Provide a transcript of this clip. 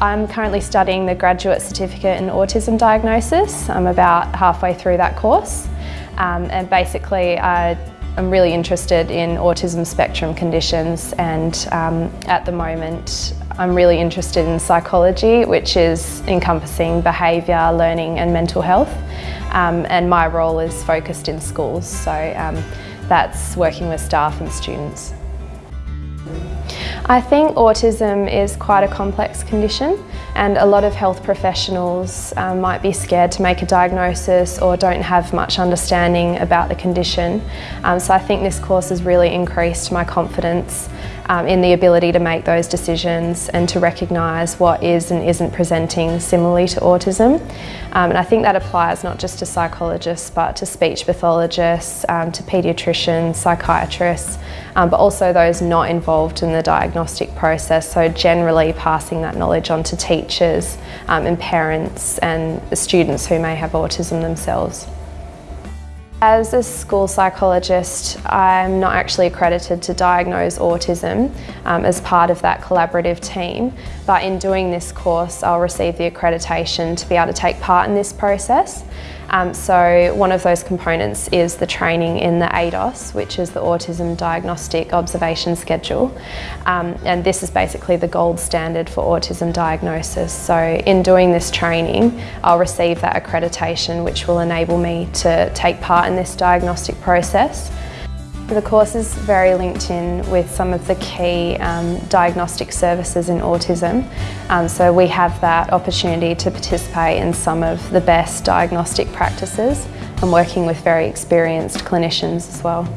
I'm currently studying the Graduate Certificate in Autism Diagnosis. I'm about halfway through that course um, and basically I, am really interested in autism spectrum conditions and um, at the moment I'm really interested in psychology which is encompassing behaviour, learning and mental health um, and my role is focused in schools so um, that's working with staff and students. I think autism is quite a complex condition and a lot of health professionals um, might be scared to make a diagnosis or don't have much understanding about the condition. Um, so I think this course has really increased my confidence um, in the ability to make those decisions and to recognise what is and isn't presenting similarly to autism. Um, and I think that applies not just to psychologists but to speech pathologists, um, to paediatricians, psychiatrists, um, but also those not involved in the diagnostic process. So generally passing that knowledge on to teachers um, and parents and students who may have autism themselves. As a school psychologist, I'm not actually accredited to diagnose autism um, as part of that collaborative team, but in doing this course, I'll receive the accreditation to be able to take part in this process. Um, so one of those components is the training in the ADOS, which is the Autism Diagnostic Observation Schedule. Um, and this is basically the gold standard for autism diagnosis. So in doing this training, I'll receive that accreditation, which will enable me to take part in this diagnostic process. The course is very linked in with some of the key um, diagnostic services in autism. Um, so we have that opportunity to participate in some of the best diagnostic practices and working with very experienced clinicians as well.